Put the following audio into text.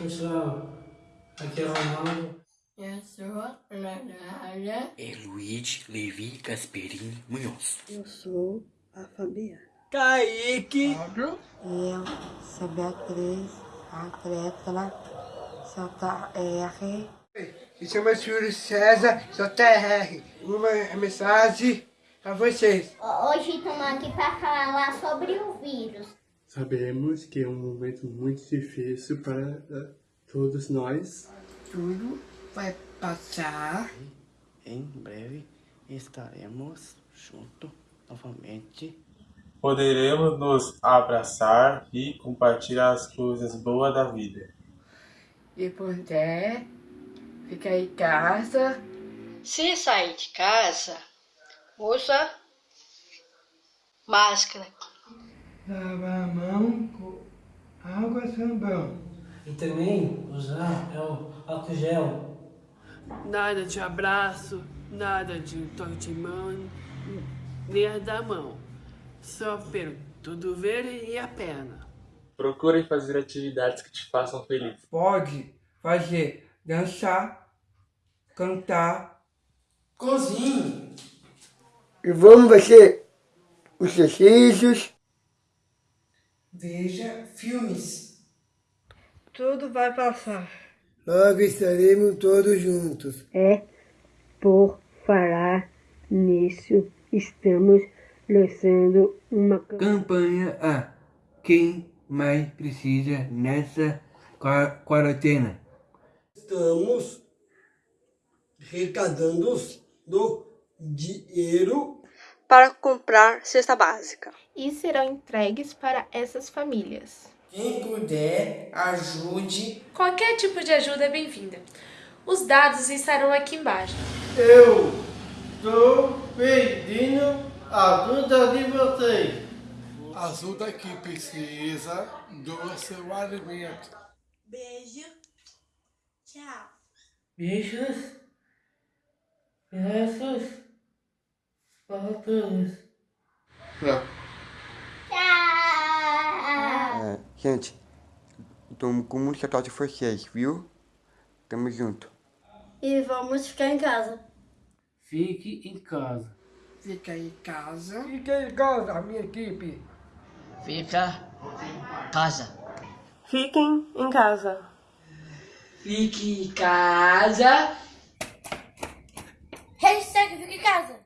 Pessoal, aqui é o Ronaldo. Eu sou a Nanália. É Luigi Levi Gasperini Munhoz. Eu sou a Fabiana. Kaique. Eu sou Beatriz, atleta, Santa R. Me chamo Júlio César, sou TR. Uma mensagem a vocês. Hoje estamos aqui para falar sobre o vírus. Sabemos que é um momento muito difícil para eh, todos nós. Tudo vai passar. Em breve estaremos juntos novamente. Poderemos nos abraçar e compartilhar as coisas boas da vida. E puder, fica em casa. Se sair de casa, usa máscara. Lava a mão com água e sabão. E também usar é o álcool gel. Nada de abraço, nada de toque de mão, nem da mão. Só pelo cotovelo e a perna. Procure fazer atividades que te façam feliz. Pode fazer dançar, cantar. Cozinhe. E vamos fazer os exercícios. Veja filmes. Tudo vai passar. Logo estaremos todos juntos. É por falar nisso, estamos lançando uma Campanha a quem mais precisa nessa qua- quarentena. Estamos arrecadando do dinheiro para comprar cesta básica. e serão entregues para essas famílias. Quem puder, ajude. Qualquer tipo de ajuda é bem-vinda. Os dados estarão aqui embaixo. Eu estou pedindo ajuda de vocês. Ajuda que precisa do seu alimento. Beijo. Tchau. Beijos. Lucas. Tchau. É, gente, tô com muito cuidado de vocês, viu? Tamo junto. E vamos ficar em casa. Fique em casa. Fica em casa. Fica em casa, minha equipe. Fica em casa. Fiquem em casa. Fique em casa. Hashtag fique em casa.